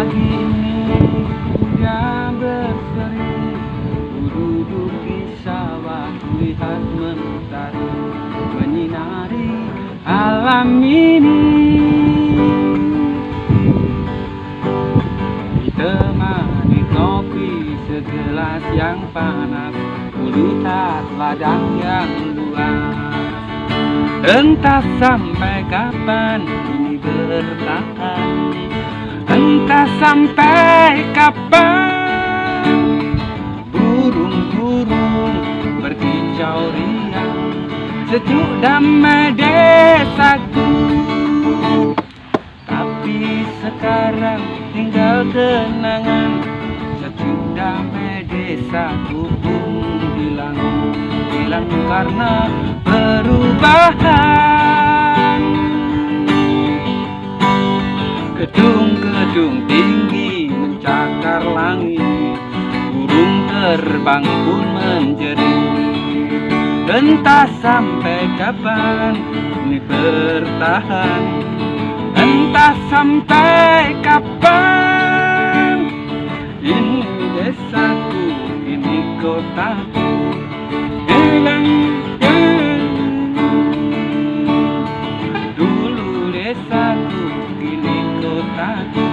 Pagi ini dia berseri duduk di sawah melihat mentari Menyinari alam ini. Ditemani kopi segelas yang panas Kulihat ladang yang luas. Entah sampai kapan ini bertahan. Entah sampai kapan? Burung-burung berkicau riang Sejuk damai desaku. Tapi sekarang tinggal kenangan Sejuk damai desaku pun hilang. Hilang karena perubahan Gedung-gedung tinggi mencakar langit. Burung terbang pun menjerit. Entah sampai kapan ini bertahan. Entah sampai kapan Ini desaku, ini kotaku time.